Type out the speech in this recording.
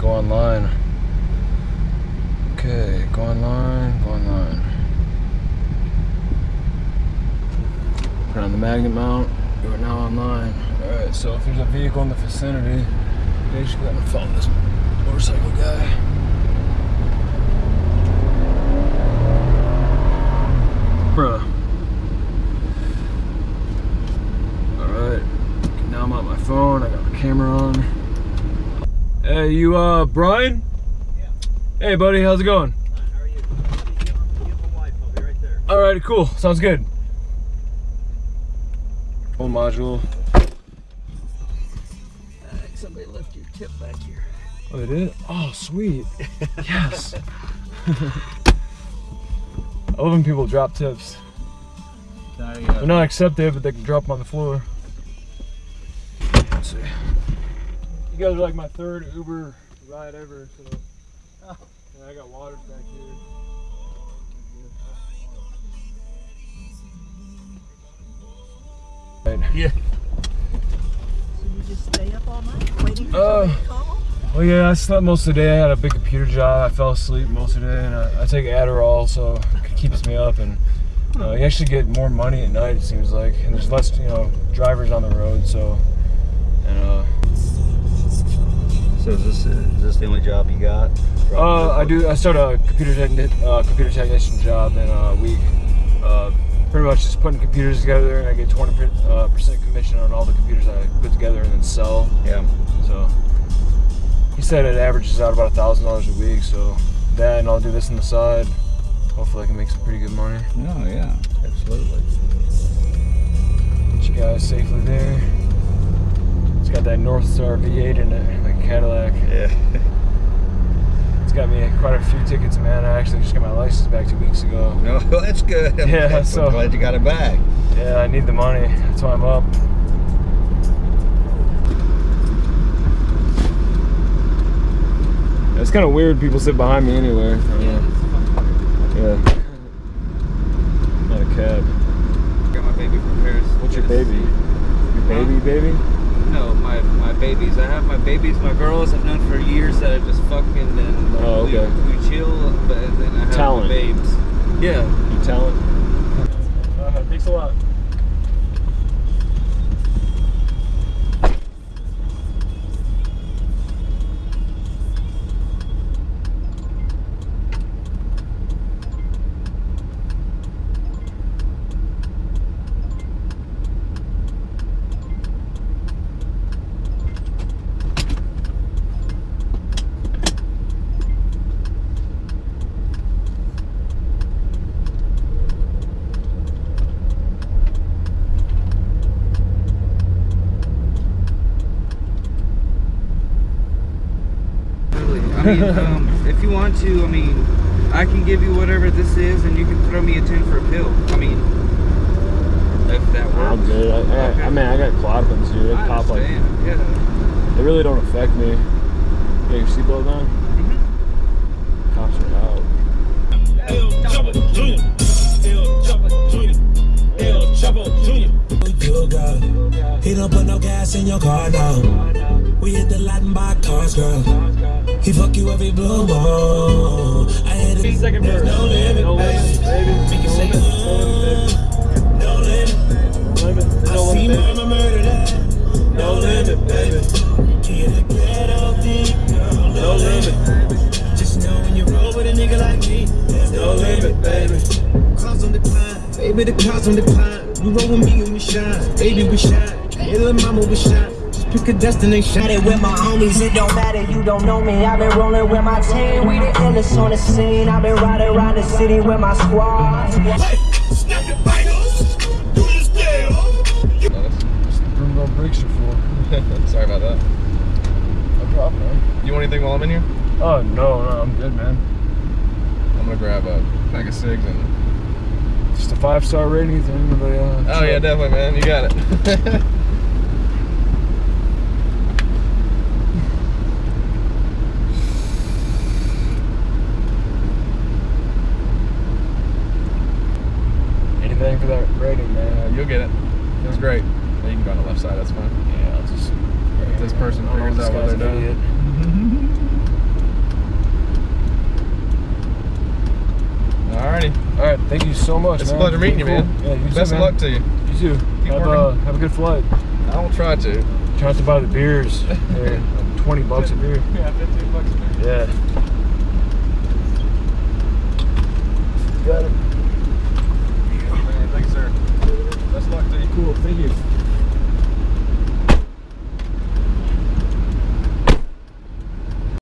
go online. Okay, go online, go online. Put on the magnet mount. You are now online. Alright, so if there's a vehicle in the vicinity, basically I'm gonna follow this motorcycle guy. Bruh. Alright. Now I'm on my phone, I got my camera on. Hey, you uh Brian? Yeah. Hey buddy, how's it going? How are you? Give him, give him a wife. I'll be right. Alright, cool. Sounds good. Full module. somebody left your tip back here. Oh, they did? Oh, sweet. yes. I love when people drop tips. Sorry, They're not accepted, but they can drop them on the floor. Let's see. You guys are like my third Uber ride ever, so. Yeah, I got waters back here. Yeah. So you just stay up all night waiting for Uh, somebody to call? Well, yeah, I slept most of the day. I had a big computer job. I fell asleep most of the day, and I, I take Adderall, so it keeps me up. And uh, you actually get more money at night, it seems like, and there's less, you know, drivers on the road. So, and uh, So is this is this the only job you got? uh, I do. I start a computer techni- uh, computer technician job in a week. Uh, pretty much just putting computers together, and I get 20 uh, percent commission on all the computers I put together and then sell. Yeah. So he said it averages out about a thousand dollars a week. So that and I'll do this on the side. Hopefully I can make some pretty good money. Oh yeah. Absolutely. Get you guys safely there. Got that Northstar V8 in it, like a Cadillac. Yeah. It's got me quite a few tickets, man. I actually just got my license back two weeks ago. No, oh, that's good. I'm Yeah, glad- so- I'm glad you got it back. Yeah, I need the money. That's why I'm up. It's kind of weird people sit behind me anywhere. Yeah. Not a cab. Got my baby from Paris. What's your baby? Your baby, baby? No, my my babies. I have my babies, my girls I've known for years that I just fucking and Oh, we, okay. we chill, but then I have Talent. my babes. Yeah. Your talent? Uh, thanks a lot. Really. I mean, um, if you want to, I mean, I can give you whatever this is, and you can throw me a ten for a pill. I mean, if that works. I'm good. I, I, Okay. I mean, I got clodpins, dude. They I pop like. Yeah. they really don't affect me. Yeah, your seatbelt on? Mhm. Cops are out. El Chapo Jr. El Chapo Jr. El Chapo Jr. You got it. He don't put no gas in your car, no. We hit the lot and buy cars, girl. He fuck you every blue moon. I hit it. Second verse. no limit, No baby. limit, baby. Make No limit. no limit. No limit. I No see limit, baby. mama murder that. No limit, baby. Get a ghetto deep. No limit. Just know when you roll with a nigga like me, there's no limit, baby. Clouds on decline, baby, the clouds on decline. You roll with me and we shine, baby, we shine. Little mama, we shine. Just pick a destination. Got it with my homies, it don't matter, you don't know me. I've been rolling with my team, we the illest on the scene. I've been riding around the city with my squad. Snap the bangles, do this deal. Broom don't break your full. Sorry about that. No problem, man. You want anything while I'm in here? Oh, no, no, I'm good, man. I'm gonna grab a pack of cigs and. Just a five star rating to anybody else. Oh yeah, definitely, man. You got it. You'll get it. Feels great. Yeah, you can go on the left side. That's fine. Yeah, I'll just. If this person figures out what they're doing. Alrighty. All right. Thank you so much. It's man. a pleasure meeting cool. you, man. Yeah, you Best too, man. of luck to you. You too. Keep have, uh, have a good flight. I will try to. Try to buy the beers. Yeah. 20 bucks a beer. Yeah, 15 bucks a beer. Yeah.